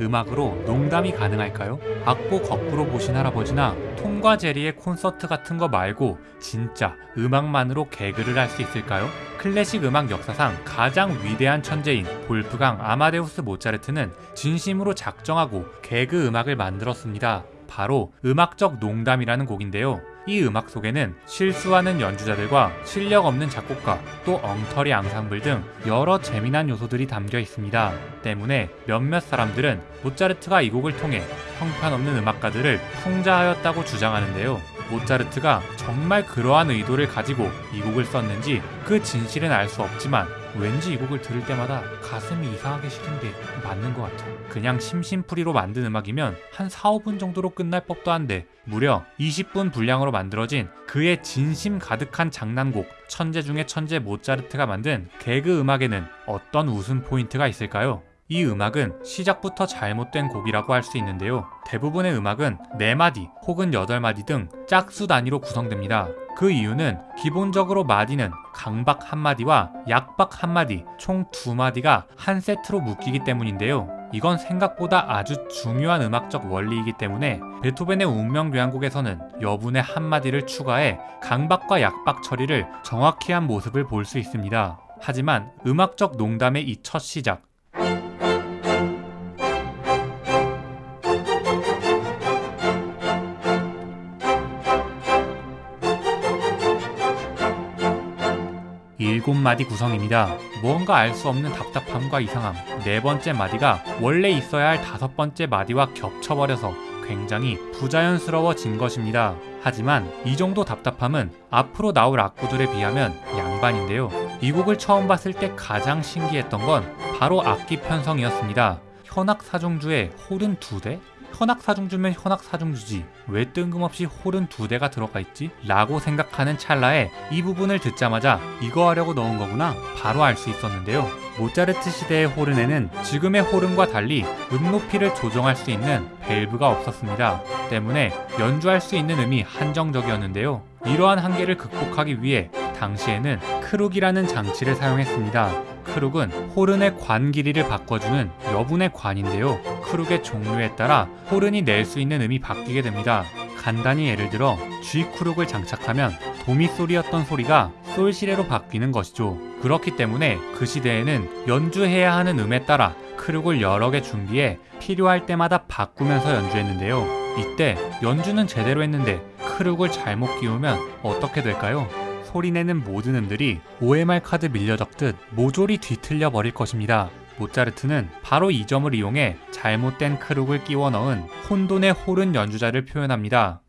음악으로 농담이 가능할까요? 악보 거꾸로 보신 할아버지나 톰과 제리의 콘서트 같은 거 말고 진짜 음악만으로 개그를 할 수 있을까요? 클래식 음악 역사상 가장 위대한 천재인 볼프강 아마데우스 모차르트는 진심으로 작정하고 개그 음악을 만들었습니다. 바로 음악적 농담이라는 곡인데요. 이 음악 속에는 실수하는 연주자들과 실력 없는 작곡가, 또 엉터리 앙상블 등 여러 재미난 요소들이 담겨 있습니다. 때문에 몇몇 사람들은 모차르트가 이 곡을 통해 형편없는 음악가들을 풍자하였다고 주장하는데요. 모차르트가 정말 그러한 의도를 가지고 이 곡을 썼는지 그 진실은 알 수 없지만 왠지 이 곡을 들을 때마다 가슴이 이상하게 시린 게 맞는 것 같아. 그냥 심심풀이로 만든 음악이면 한 4, 5분 정도로 끝날 법도 한데 무려 20분 분량으로 만들어진 그의 진심 가득한 장난곡 천재 중의 천재 모차르트가 만든 개그 음악에는 어떤 웃음 포인트가 있을까요? 이 음악은 시작부터 잘못된 곡이라고 할 수 있는데요. 대부분의 음악은 4마디 혹은 8마디 등 짝수 단위로 구성됩니다. 그 이유는 기본적으로 마디는 강박 1마디와 약박 1마디 총 2마디가 한 세트로 묶이기 때문인데요. 이건 생각보다 아주 중요한 음악적 원리이기 때문에 베토벤의 운명교향곡에서는 여분의 한마디를 추가해 강박과 약박 처리를 정확히 한 모습을 볼 수 있습니다. 하지만 음악적 농담의 이 첫 시작, 일곱 마디 구성입니다. 무언가 알 수 없는 답답함과 이상함. 네 번째 마디가 원래 있어야 할 다섯 번째 마디와 겹쳐버려서 굉장히 부자연스러워진 것입니다. 하지만 이 정도 답답함은 앞으로 나올 악구들에 비하면 양반인데요. 이 곡을 처음 봤을 때 가장 신기했던 건 바로 악기 편성이었습니다. 현악 사중주에 홀은 두 대? 현악 사중주면 현악 사중주지 왜 뜬금없이 홀은 두 대가 들어가 있지? 라고 생각하는 찰나에 이 부분을 듣자마자 이거 하려고 넣은 거구나 바로 알 수 있었는데요. 모차르트 시대의 호른에는 지금의 호른과 달리 음 높이를 조정할 수 있는 밸브가 없었습니다. 때문에 연주할 수 있는 음이 한정적이었는데요. 이러한 한계를 극복하기 위해 당시에는 크룩이라는 장치를 사용했습니다. 크룩은 호른의 관 길이를 바꿔주는 여분의 관인데요. 크룩의 종류에 따라 호른이 낼 수 있는 음이 바뀌게 됩니다. 간단히 예를 들어 G 크룩을 장착하면 도미솔이었던 소리가 솔시레로 바뀌는 것이죠. 그렇기 때문에 그 시대에는 연주해야 하는 음에 따라 크룩을 여러 개 준비해 필요할 때마다 바꾸면서 연주했는데요. 이때 연주는 제대로 했는데 크룩을 잘못 끼우면 어떻게 될까요? 소리내는 모든 음들이 OMR 카드 밀려 적듯 모조리 뒤틀려 버릴 것입니다. 모차르트는 바로 이 점을 이용해 잘못된 크룩을 끼워 넣은 혼돈의 호른 연주자를 표현합니다.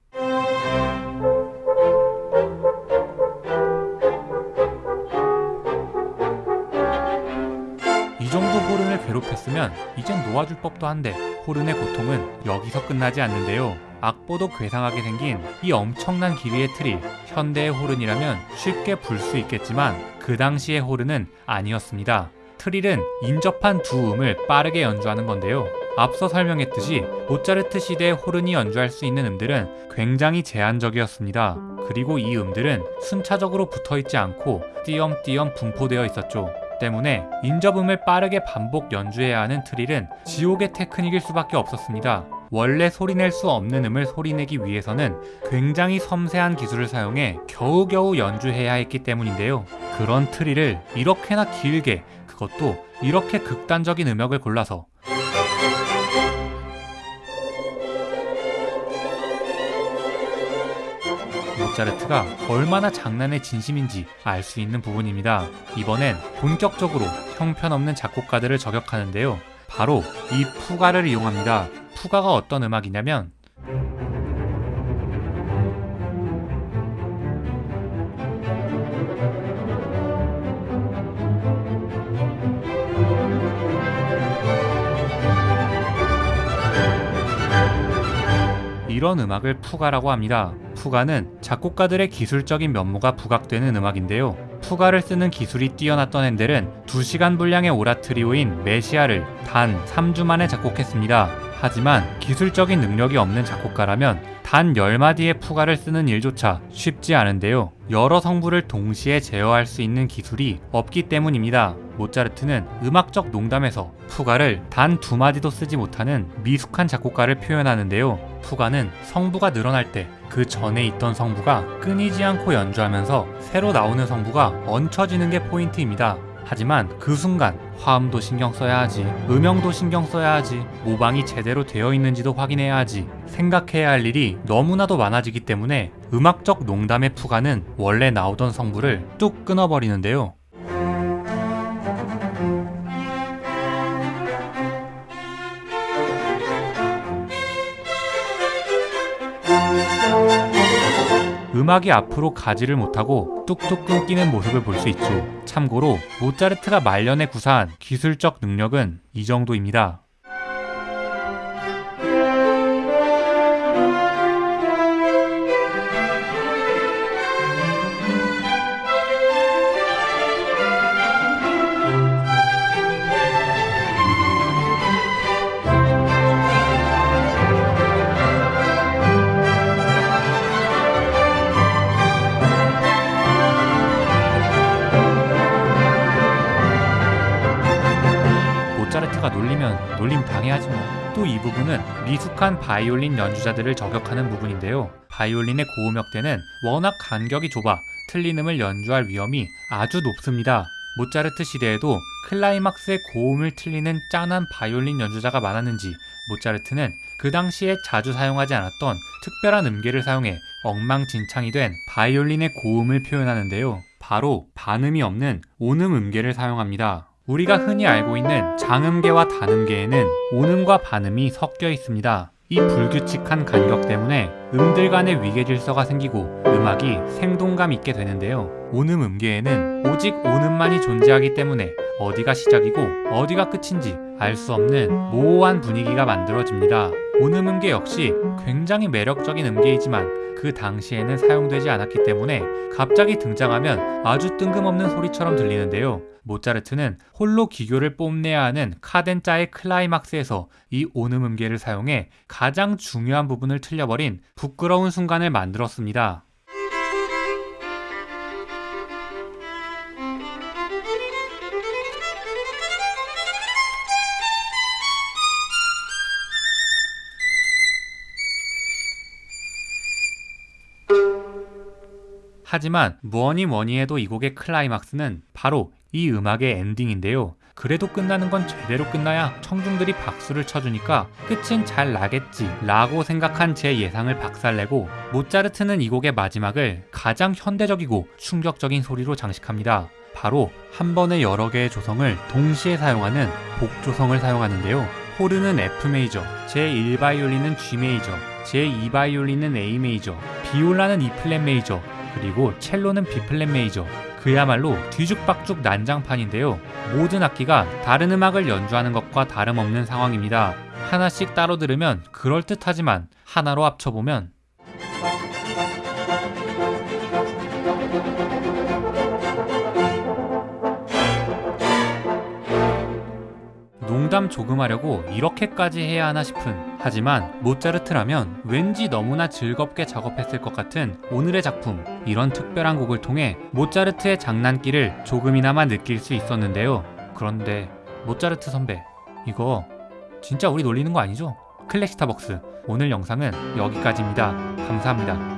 이 정도 호른을 괴롭혔으면 이젠 놓아줄 법도 한데 호른의 고통은 여기서 끝나지 않는데요. 악보도 괴상하게 생긴 이 엄청난 길이의 트릴 현대의 호른이라면 쉽게 불 수 있겠지만 그 당시의 호른은 아니었습니다. 트릴은 인접한 두 음을 빠르게 연주하는 건데요. 앞서 설명했듯이 모차르트 시대의 호른이 연주할 수 있는 음들은 굉장히 제한적이었습니다. 그리고 이 음들은 순차적으로 붙어 있지 않고 띄엄띄엄 분포되어 있었죠. 때문에 인접음을 빠르게 반복 연주해야 하는 트릴은 지옥의 테크닉일 수밖에 없었습니다. 원래 소리낼 수 없는 음을 소리내기 위해서는 굉장히 섬세한 기술을 사용해 겨우겨우 연주해야 했기 때문인데요. 그런 트릴을 이렇게나 길게 그것도 이렇게 극단적인 음역을 골라서 모차르트가 얼마나 장난의 진심인지 알 수 있는 부분입니다. 이번엔 본격적으로 형편없는 작곡가들을 저격하는데요. 바로 이 푸가를 이용합니다. 푸가가 어떤 음악이냐면 이런 음악을 푸가라고 합니다. 푸가는 작곡가들의 기술적인 면모가 부각되는 음악인데요. 푸가를 쓰는 기술이 뛰어났던 핸델은 2시간 분량의 오라트리오인 메시아를 단 3주 만에 작곡했습니다. 하지만 기술적인 능력이 없는 작곡가라면 단 10마디의 푸가를 쓰는 일조차 쉽지 않은데요. 여러 성부를 동시에 제어할 수 있는 기술이 없기 때문입니다. 모차르트는 음악적 농담에서 푸가를 단 두 마디도 쓰지 못하는 미숙한 작곡가를 표현하는데요. 푸가는 성부가 늘어날 때 그 전에 있던 성부가 끊이지 않고 연주하면서 새로 나오는 성부가 얹혀지는 게 포인트입니다. 하지만 그 순간 화음도 신경 써야 하지, 음영도 신경 써야 하지, 모방이 제대로 되어 있는지도 확인해야 하지, 생각해야 할 일이 너무나도 많아지기 때문에 음악적 농담의 푸가는 원래 나오던 성부를 뚝 끊어버리는데요. 음악이 앞으로 가지를 못하고 뚝뚝 끊기는 모습을 볼 수 있죠. 참고로 모차르트가 말년에 구사한 기술적 능력은 이 정도입니다. 놀림 당해야지 뭐. 또 이 부분은 미숙한 바이올린 연주자들을 저격하는 부분인데요. 바이올린의 고음역대는 워낙 간격이 좁아 틀린 음을 연주할 위험이 아주 높습니다. 모차르트 시대에도 클라이막스의 고음을 틀리는 짠한 바이올린 연주자가 많았는지 모차르트는 그 당시에 자주 사용하지 않았던 특별한 음계를 사용해 엉망진창이 된 바이올린의 고음을 표현하는데요. 바로 반음이 없는 온음 음계를 사용합니다. 우리가 흔히 알고 있는 장음계와 단음계에는 온음과 반음이 섞여 있습니다. 이 불규칙한 간격 때문에 음들 간의 위계 질서가 생기고 음악이 생동감 있게 되는데요. 온음 음계에는 오직 온음만이 존재하기 때문에 어디가 시작이고 어디가 끝인지 알 수 없는 모호한 분위기가 만들어집니다. 온음 음계 역시 굉장히 매력적인 음계이지만 그 당시에는 사용되지 않았기 때문에 갑자기 등장하면 아주 뜬금없는 소리처럼 들리는데요. 모차르트는 홀로 기교를 뽐내야 하는 카덴자의 클라이막스에서 이 온음 음계를 사용해 가장 중요한 부분을 틀려버린 부끄러운 순간을 만들었습니다. 하지만 뭐니 뭐니 해도 이 곡의 클라이막스는 바로 이 음악의 엔딩인데요. 그래도 끝나는 건 제대로 끝나야 청중들이 박수를 쳐주니까 끝은 잘 나겠지 라고 생각한 제 예상을 박살내고 모차르트는 이 곡의 마지막을 가장 현대적이고 충격적인 소리로 장식합니다. 바로 한 번에 여러 개의 조성을 동시에 사용하는 복조성을 사용하는데요. 호르는 F 메이저, 제1바이올린은 G 메이저, 제2바이올린은 A 메이저, 비올라는 E 플랫 메이저, 그리고 첼로는 B 플랫 메이저. 그야말로 뒤죽박죽 난장판인데요. 모든 악기가 다른 음악을 연주하는 것과 다름없는 상황입니다. 하나씩 따로 들으면 그럴듯하지만 하나로 합쳐보면 농담 조금 하려고 이렇게까지 해야 하나 싶은 하지만 모차르트라면 왠지 너무나 즐겁게 작업했을 것 같은 오늘의 작품 이런 특별한 곡을 통해 모차르트의 장난기를 조금이나마 느낄 수 있었는데요. 그런데 모차르트 선배 이거 진짜 우리 놀리는 거 아니죠? 클래시타벅스. 오늘 영상은 여기까지입니다. 감사합니다